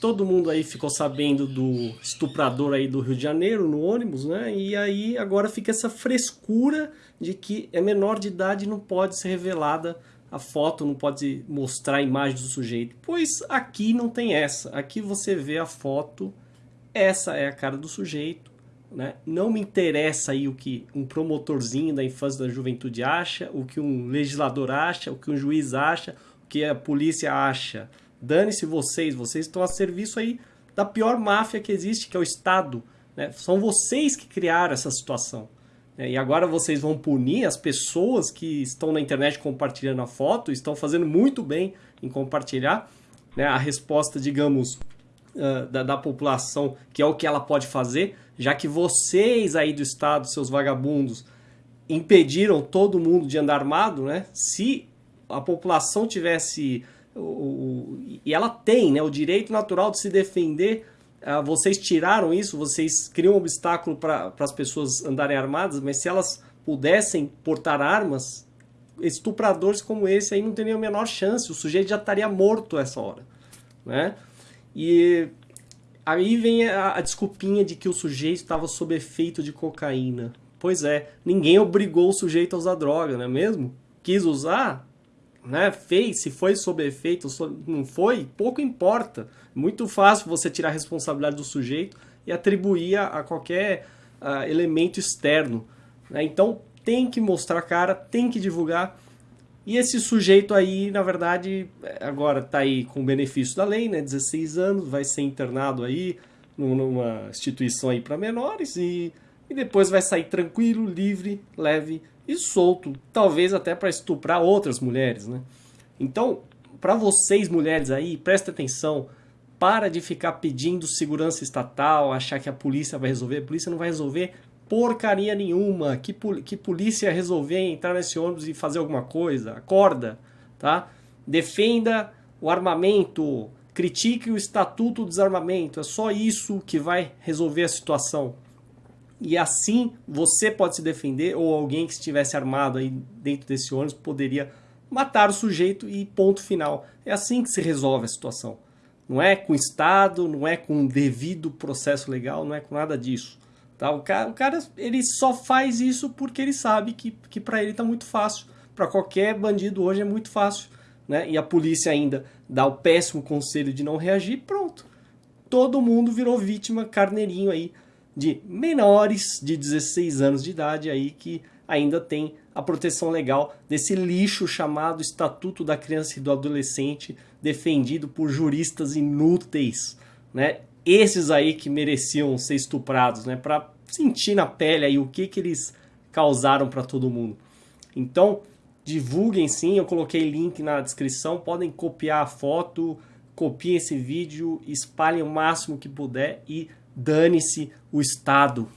todo mundo aí ficou sabendo do estuprador aí do Rio de Janeiro no ônibus, né? E aí agora fica essa frescura de que é menor de idade não pode ser revelada a foto, não pode mostrar a imagem do sujeito. Pois aqui não tem essa. Aqui você vê a foto, essa é a cara do sujeito, né? Não me interessa aí o que um promotorzinho da infância da juventude acha, o que um legislador acha, o que um juiz acha, o que a polícia acha Dane-se vocês, vocês estão a serviço aí da pior máfia que existe, que é o Estado. Né? São vocês que criaram essa situação. Né? E agora vocês vão punir as pessoas que estão na internet compartilhando a foto, estão fazendo muito bem em compartilhar. Né? A resposta, digamos, uh, da, da população, que é o que ela pode fazer, já que vocês aí do Estado, seus vagabundos, impediram todo mundo de andar armado, né? Se a população tivesse o, o, e ela tem né, o direito natural de se defender. Uh, vocês tiraram isso, vocês criam um obstáculo para as pessoas andarem armadas, mas se elas pudessem portar armas, estupradores como esse aí não teriam a menor chance, o sujeito já estaria morto essa hora. Né? E aí vem a, a desculpinha de que o sujeito estava sob efeito de cocaína. Pois é, ninguém obrigou o sujeito a usar droga, não é mesmo? Quis usar, né, fez, se foi sob efeito, não foi, pouco importa. Muito fácil você tirar a responsabilidade do sujeito e atribuir a, a qualquer uh, elemento externo. Né? Então tem que mostrar a cara, tem que divulgar. E esse sujeito aí, na verdade, agora está aí com o benefício da lei, né? 16 anos, vai ser internado aí numa instituição aí para menores e, e depois vai sair tranquilo, livre, leve e solto, talvez até para estuprar outras mulheres, né? Então, para vocês mulheres aí, presta atenção, para de ficar pedindo segurança estatal, achar que a polícia vai resolver, a polícia não vai resolver porcaria nenhuma, que, que polícia resolver entrar nesse ônibus e fazer alguma coisa, acorda, tá? Defenda o armamento, critique o estatuto do desarmamento, é só isso que vai resolver a situação e assim você pode se defender ou alguém que estivesse armado aí dentro desse ônibus poderia matar o sujeito e ponto final. É assim que se resolve a situação. Não é com Estado, não é com devido processo legal, não é com nada disso. Tá? O, cara, o cara ele só faz isso porque ele sabe que, que para ele está muito fácil. Para qualquer bandido hoje é muito fácil. Né? E a polícia ainda dá o péssimo conselho de não reagir, pronto. Todo mundo virou vítima, carneirinho aí de menores de 16 anos de idade aí que ainda tem a proteção legal desse lixo chamado Estatuto da Criança e do Adolescente, defendido por juristas inúteis, né? Esses aí que mereciam ser estuprados, né? Para sentir na pele aí o que que eles causaram para todo mundo. Então, divulguem sim, eu coloquei link na descrição, podem copiar a foto, copiem esse vídeo, espalhem o máximo que puder e dane-se o Estado.